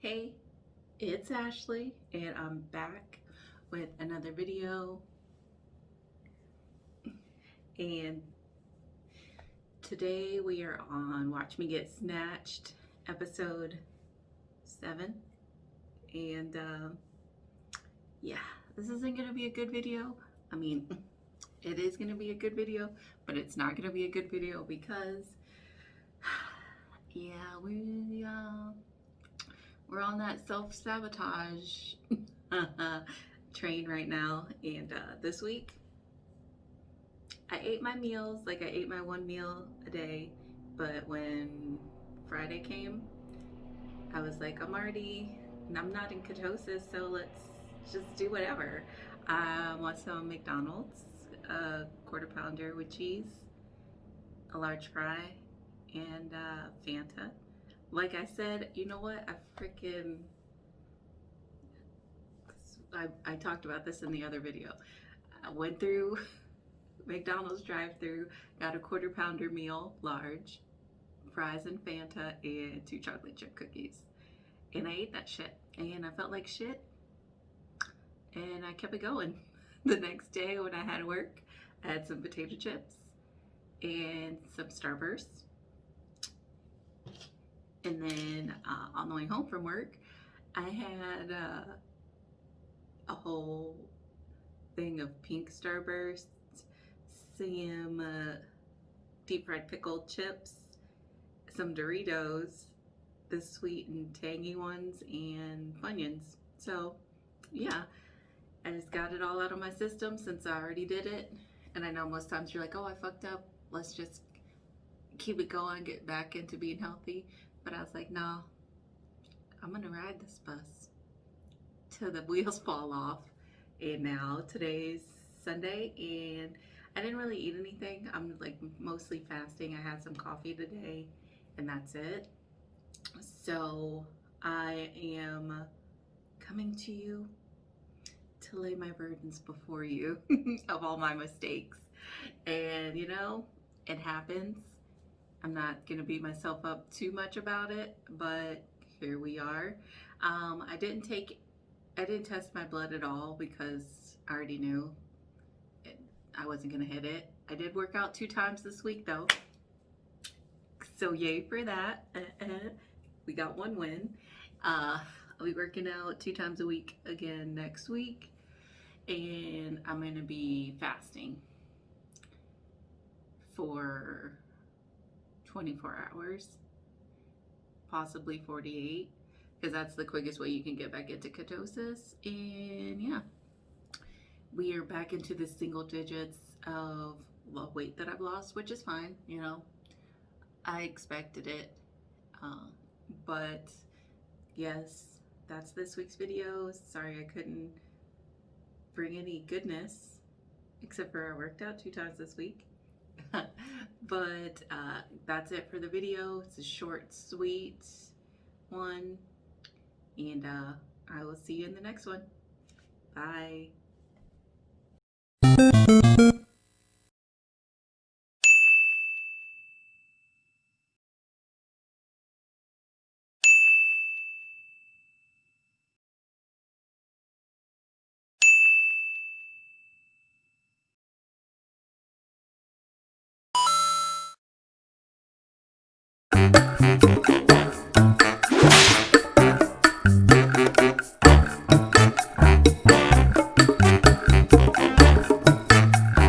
Hey, it's Ashley and I'm back with another video. And today we are on Watch Me Get Snatched episode 7 and um, yeah this isn't gonna be a good video. I mean it is gonna be a good video but it's not gonna be a good video because yeah we uh, we're on that self-sabotage train right now. And uh, this week I ate my meals like I ate my one meal a day but when Friday came I was like I'm already I'm not in ketosis so let's just do whatever. I want some McDonald's a quarter pounder with cheese a large fry and uh, Fanta like I said, you know what? I freaking I, I talked about this in the other video. I went through McDonald's drive-through, got a quarter pounder meal, large, fries and Fanta, and two chocolate chip cookies. And I ate that shit. And I felt like shit. And I kept it going. The next day when I had work, I had some potato chips and some Starburst and then uh, on the way home from work, I had uh, a whole thing of pink Starburst, some uh, deep fried pickled chips, some Doritos, the sweet and tangy ones, and Funyuns. So, yeah, I just got it all out of my system since I already did it. And I know most times you're like, oh, I fucked up. Let's just keep it going, get back into being healthy. But I was like, no, I'm gonna ride this bus till the wheels fall off. And now today's Sunday and I didn't really eat anything. I'm like mostly fasting. I had some coffee today and that's it. So I am coming to you to lay my burdens before you of all my mistakes. And you know, it happens. I'm not going to beat myself up too much about it, but here we are. Um, I didn't take, I didn't test my blood at all because I already knew it, I wasn't going to hit it. I did work out two times this week though. So yay for that. we got one win. Uh, I'll be working out two times a week again next week. And I'm going to be fasting for 24 hours, possibly 48, because that's the quickest way you can get back into ketosis. And yeah, we are back into the single digits of weight that I've lost, which is fine, you know. I expected it. Um, but yes, that's this week's video. Sorry I couldn't bring any goodness, except for I worked out two times this week. but uh, that's it for the video. It's a short, sweet one. And uh, I will see you in the next one. Bye. Thank you.